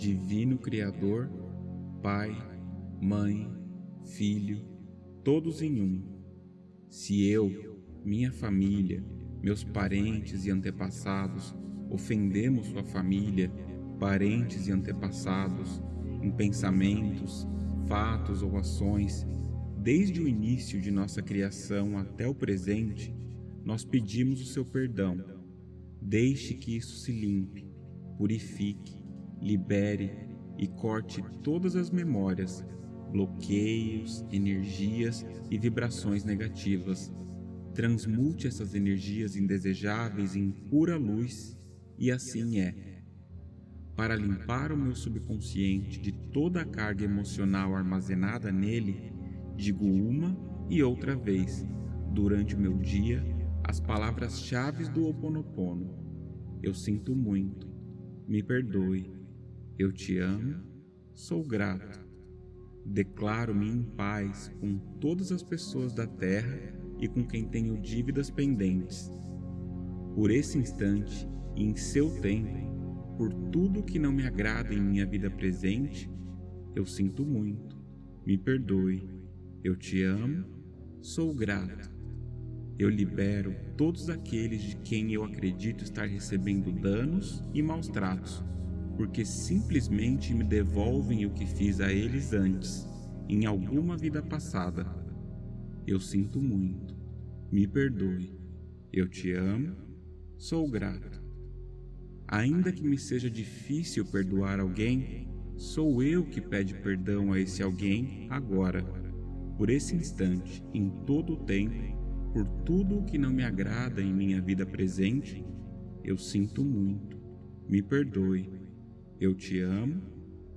Divino Criador, Pai, Mãe, Filho, todos em um. Se eu, minha família, meus parentes e antepassados ofendemos sua família, parentes e antepassados, em pensamentos, fatos ou ações, desde o início de nossa criação até o presente, nós pedimos o seu perdão. Deixe que isso se limpe, purifique, libere e corte todas as memórias, bloqueios, energias e vibrações negativas. Transmute essas energias indesejáveis em pura luz e assim é. Para limpar o meu subconsciente de toda a carga emocional armazenada nele, digo uma e outra vez, durante o meu dia, as palavras-chave do Ho Oponopono. Eu sinto muito, me perdoe, eu te amo, sou grato. Declaro-me em paz com todas as pessoas da terra e com quem tenho dívidas pendentes. Por esse instante, e em seu tempo, por tudo que não me agrada em minha vida presente, eu sinto muito, me perdoe, eu te amo, sou grato. Eu libero todos aqueles de quem eu acredito estar recebendo danos e maus tratos, porque simplesmente me devolvem o que fiz a eles antes, em alguma vida passada. Eu sinto muito, me perdoe, eu te amo, sou grato. Ainda que me seja difícil perdoar alguém, sou eu que pede perdão a esse alguém agora, por esse instante, em todo o tempo, por tudo o que não me agrada em minha vida presente, eu sinto muito. Me perdoe. Eu te amo.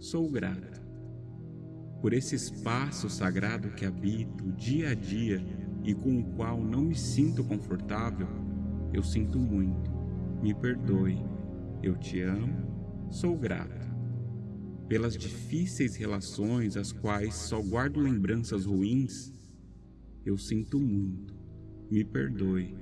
Sou grato. Por esse espaço sagrado que habito dia a dia e com o qual não me sinto confortável, eu sinto muito. Me perdoe. Eu te amo, sou grato. Pelas difíceis relações às quais só guardo lembranças ruins, eu sinto muito. Me perdoe.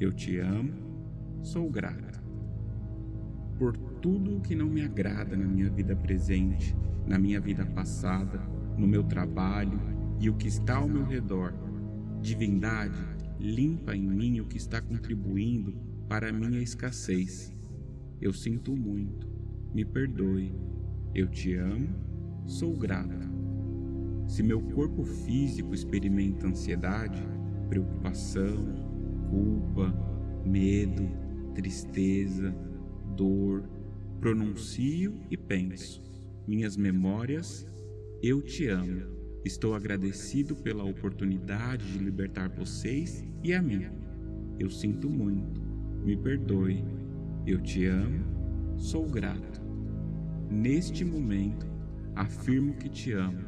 Eu te amo, sou grato. Por tudo o que não me agrada na minha vida presente, na minha vida passada, no meu trabalho e o que está ao meu redor. Divindade, limpa em mim o que está contribuindo para a minha escassez eu sinto muito, me perdoe, eu te amo, sou grato. Se meu corpo físico experimenta ansiedade, preocupação, culpa, medo, tristeza, dor, pronuncio e penso, minhas memórias, eu te amo. Estou agradecido pela oportunidade de libertar vocês e a mim. Eu sinto muito, me perdoe, eu te amo, sou grato. Neste momento, afirmo que te amo.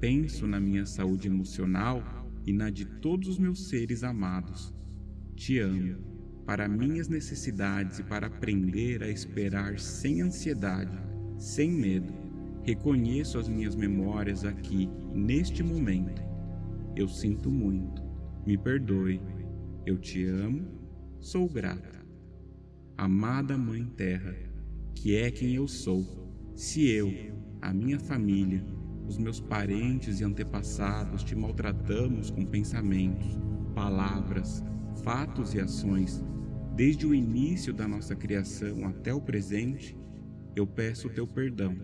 Penso na minha saúde emocional e na de todos os meus seres amados. Te amo, para minhas necessidades e para aprender a esperar sem ansiedade, sem medo. Reconheço as minhas memórias aqui, neste momento. Eu sinto muito. Me perdoe. Eu te amo. Sou grato. Amada Mãe Terra, que é quem eu sou, se eu, a minha família, os meus parentes e antepassados te maltratamos com pensamentos, palavras, fatos e ações, desde o início da nossa criação até o presente, eu peço o teu perdão.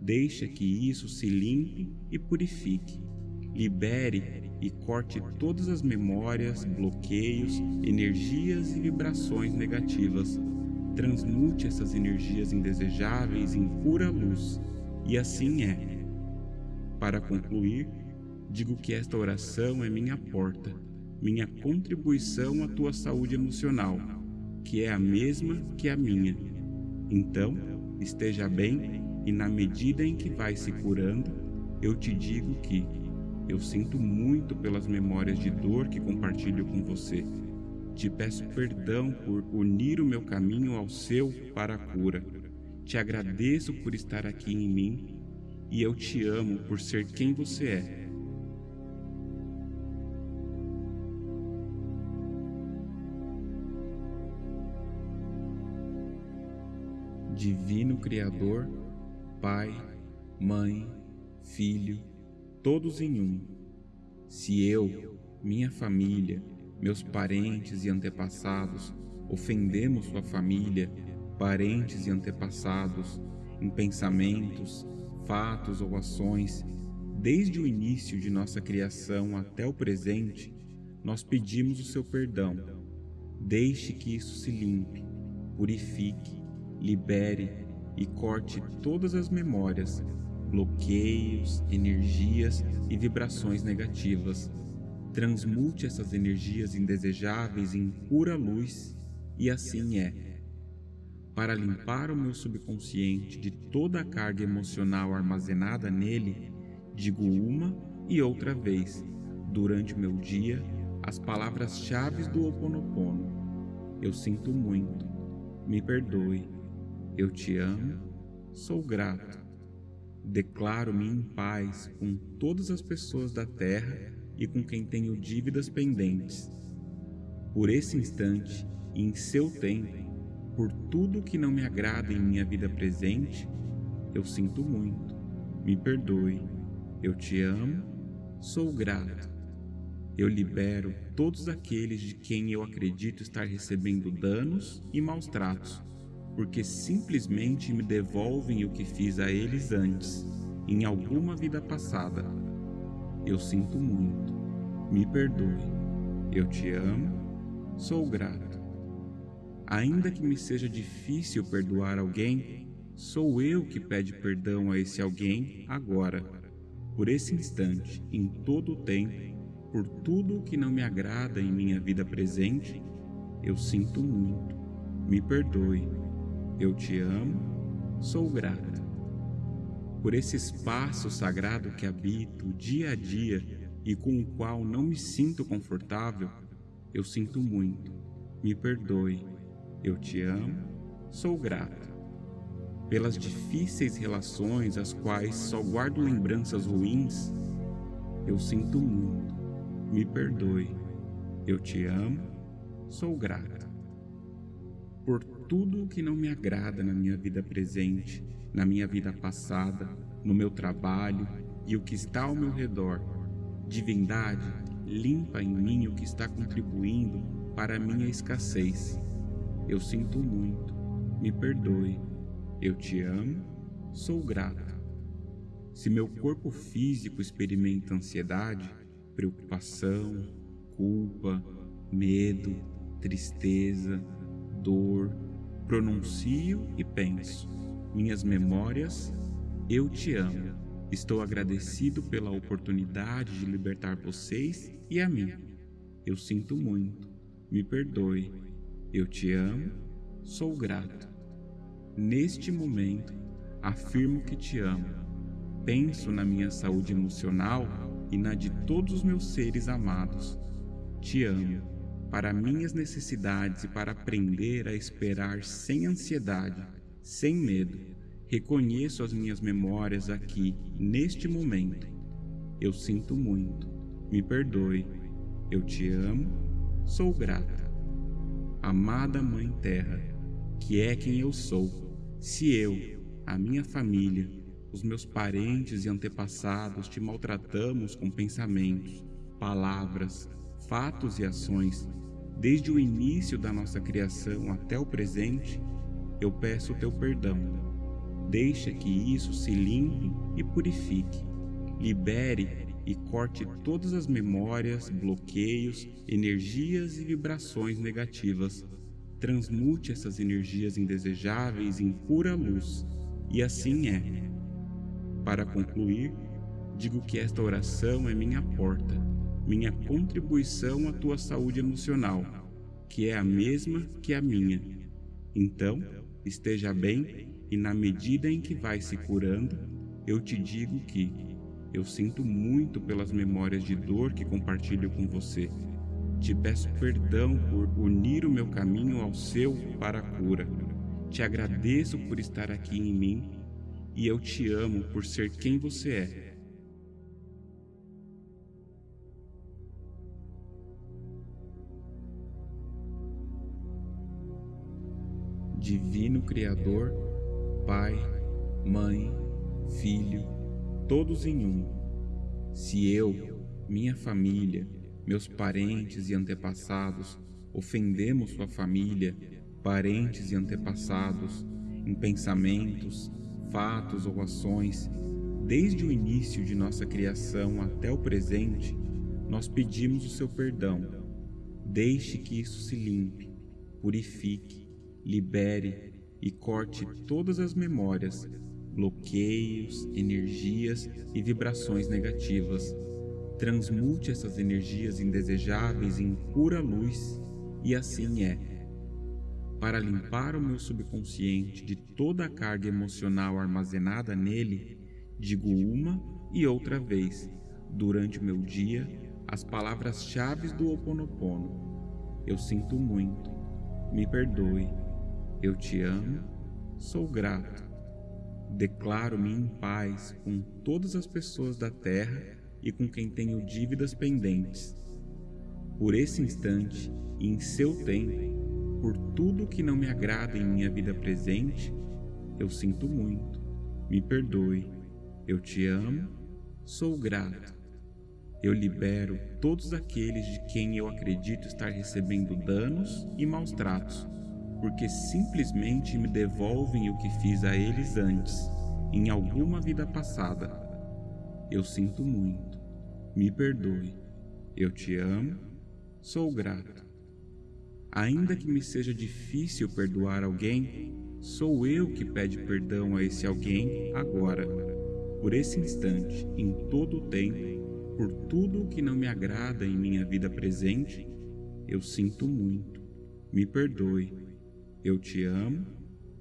Deixa que isso se limpe e purifique. Libere e corte todas as memórias, bloqueios, energias e vibrações negativas. Transmute essas energias indesejáveis em pura luz, e assim é. Para concluir, digo que esta oração é minha porta, minha contribuição à tua saúde emocional, que é a mesma que a minha. Então, esteja bem e na medida em que vai se curando, eu te digo que eu sinto muito pelas memórias de dor que compartilho com você. Te peço perdão por unir o meu caminho ao seu para a cura. Te agradeço por estar aqui em mim e eu te amo por ser quem você é. Divino Criador, Pai, Mãe, Filho, todos em um. Se eu, minha família, meus parentes e antepassados ofendemos sua família, parentes e antepassados, em pensamentos, fatos ou ações, desde o início de nossa criação até o presente, nós pedimos o seu perdão. Deixe que isso se limpe, purifique, libere e corte todas as memórias, bloqueios, energias e vibrações negativas. Transmute essas energias indesejáveis em pura luz e assim é. Para limpar o meu subconsciente de toda a carga emocional armazenada nele, digo uma e outra vez, durante o meu dia, as palavras-chave do Ho Oponopono. Eu sinto muito, me perdoe, eu te amo, sou grato. Declaro-me em paz com todas as pessoas da terra e com quem tenho dívidas pendentes. Por esse instante e em seu tempo, por tudo que não me agrada em minha vida presente, eu sinto muito, me perdoe, eu te amo, sou grato. Eu libero todos aqueles de quem eu acredito estar recebendo danos e maus tratos, porque simplesmente me devolvem o que fiz a eles antes, em alguma vida passada. Eu sinto muito, me perdoe, eu te amo, sou grato. Ainda que me seja difícil perdoar alguém, sou eu que pede perdão a esse alguém agora, por esse instante, em todo o tempo por tudo o que não me agrada em minha vida presente, eu sinto muito. Me perdoe. Eu te amo. Sou grata. Por esse espaço sagrado que habito dia a dia e com o qual não me sinto confortável, eu sinto muito. Me perdoe. Eu te amo. Sou grata. Pelas difíceis relações às quais só guardo lembranças ruins, eu sinto muito me perdoe. Eu te amo, sou grata. Por tudo o que não me agrada na minha vida presente, na minha vida passada, no meu trabalho e o que está ao meu redor. Divindade, limpa em mim o que está contribuindo para a minha escassez. Eu sinto muito, me perdoe. Eu te amo, sou grata. Se meu corpo físico experimenta ansiedade, preocupação, culpa, medo, tristeza, dor, pronuncio e penso. Minhas memórias, eu te amo. Estou agradecido pela oportunidade de libertar vocês e a mim. Eu sinto muito. Me perdoe. Eu te amo. Sou grato. Neste momento, afirmo que te amo. Penso na minha saúde emocional e na de todos os meus seres amados. Te amo, para minhas necessidades e para aprender a esperar sem ansiedade, sem medo. Reconheço as minhas memórias aqui, neste momento. Eu sinto muito, me perdoe. Eu te amo, sou grata. Amada Mãe Terra, que é quem eu sou, se eu, a minha família, os meus parentes e antepassados te maltratamos com pensamentos, palavras, fatos e ações, desde o início da nossa criação até o presente, eu peço o teu perdão. Deixa que isso se limpe e purifique. Libere e corte todas as memórias, bloqueios, energias e vibrações negativas. Transmute essas energias indesejáveis em pura luz. E assim é. Para concluir, digo que esta oração é minha porta, minha contribuição à tua saúde emocional, que é a mesma que a minha. Então, esteja bem e na medida em que vai se curando, eu te digo que eu sinto muito pelas memórias de dor que compartilho com você. Te peço perdão por unir o meu caminho ao seu para a cura. Te agradeço por estar aqui em mim e eu te amo por ser quem você é. Divino Criador, Pai, Mãe, Filho, todos em um. Se eu, minha família, meus parentes e antepassados ofendemos sua família, parentes e antepassados, em pensamentos, fatos ou ações, desde o início de nossa criação até o presente, nós pedimos o seu perdão. Deixe que isso se limpe, purifique, libere e corte todas as memórias, bloqueios, energias e vibrações negativas. Transmute essas energias indesejáveis em pura luz, e assim é. Para limpar o meu subconsciente de toda a carga emocional armazenada nele, digo uma e outra vez, durante o meu dia, as palavras-chave do Ho Oponopono. Eu sinto muito, me perdoe, eu te amo, sou grato. Declaro-me em paz com todas as pessoas da terra e com quem tenho dívidas pendentes. Por esse instante e em seu tempo, por tudo que não me agrada em minha vida presente, eu sinto muito, me perdoe, eu te amo, sou grato. Eu libero todos aqueles de quem eu acredito estar recebendo danos e maus tratos, porque simplesmente me devolvem o que fiz a eles antes, em alguma vida passada. Eu sinto muito, me perdoe, eu te amo, sou grato. Ainda que me seja difícil perdoar alguém, sou eu que pede perdão a esse alguém agora por esse instante, em todo o tempo, por tudo o que não me agrada em minha vida presente, eu sinto muito. Me perdoe. Eu te amo.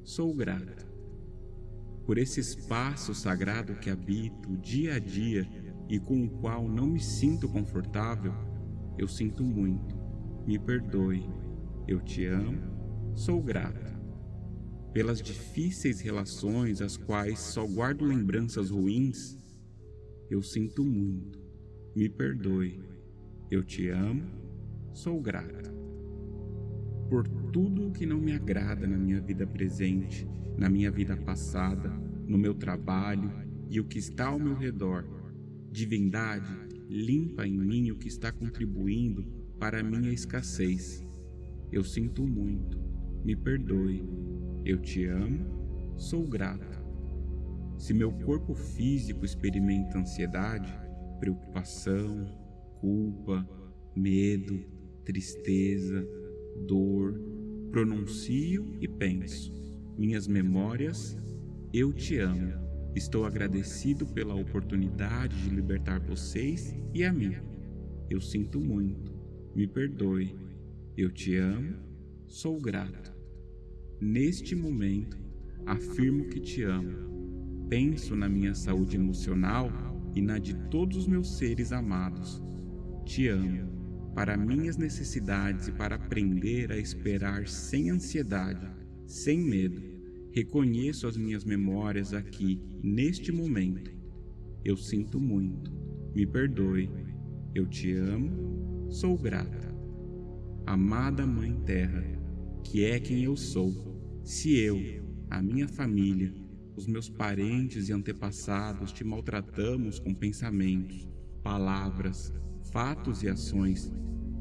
Sou grato. Por esse espaço sagrado que habito dia a dia e com o qual não me sinto confortável, eu sinto muito. Me perdoe. Eu te amo. Sou grato pelas difíceis relações às quais só guardo lembranças ruins, eu sinto muito. Me perdoe. Eu te amo. Sou grato. Por tudo o que não me agrada na minha vida presente, na minha vida passada, no meu trabalho e o que está ao meu redor. Divindade, limpa em mim o que está contribuindo para a minha escassez. Eu sinto muito. Me perdoe eu te amo, sou grato. Se meu corpo físico experimenta ansiedade, preocupação, culpa, medo, tristeza, dor, pronuncio e penso. Minhas memórias, eu te amo. Estou agradecido pela oportunidade de libertar vocês e a mim. Eu sinto muito. Me perdoe. Eu te amo. Sou grato. Neste momento, afirmo que te amo. Penso na minha saúde emocional e na de todos os meus seres amados. Te amo, para minhas necessidades e para aprender a esperar sem ansiedade, sem medo. Reconheço as minhas memórias aqui, neste momento. Eu sinto muito. Me perdoe. Eu te amo. Sou grata. Amada Mãe Terra, que é quem eu sou se eu, a minha família, os meus parentes e antepassados te maltratamos com pensamentos, palavras, fatos e ações,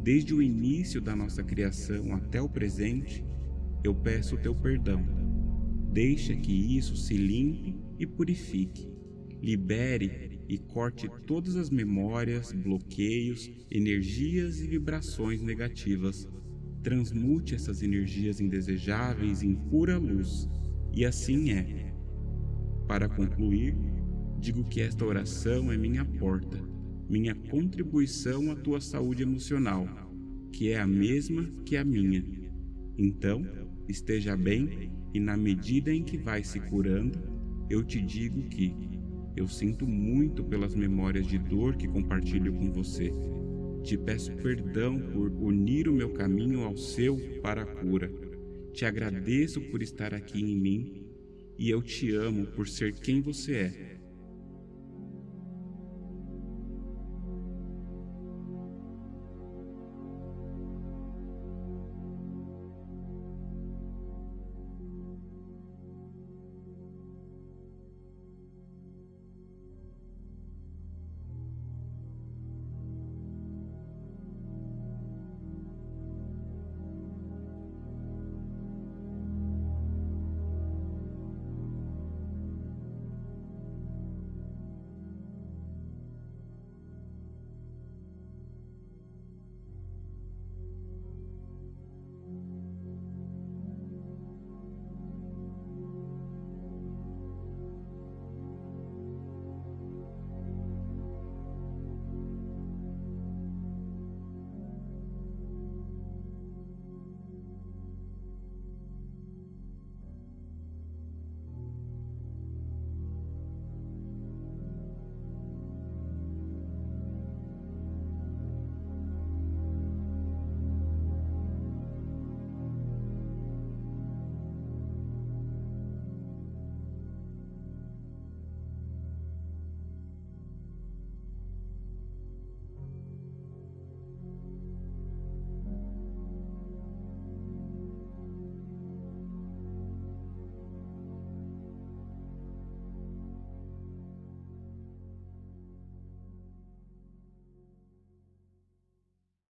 desde o início da nossa criação até o presente, eu peço o teu perdão. Deixa que isso se limpe e purifique. Libere e corte todas as memórias, bloqueios, energias e vibrações negativas transmute essas energias indesejáveis em pura luz, e assim é. Para concluir, digo que esta oração é minha porta, minha contribuição à tua saúde emocional, que é a mesma que a minha. Então, esteja bem e na medida em que vai se curando, eu te digo que eu sinto muito pelas memórias de dor que compartilho com você te peço perdão por unir o meu caminho ao seu para a cura. Te agradeço por estar aqui em mim e eu te amo por ser quem você é.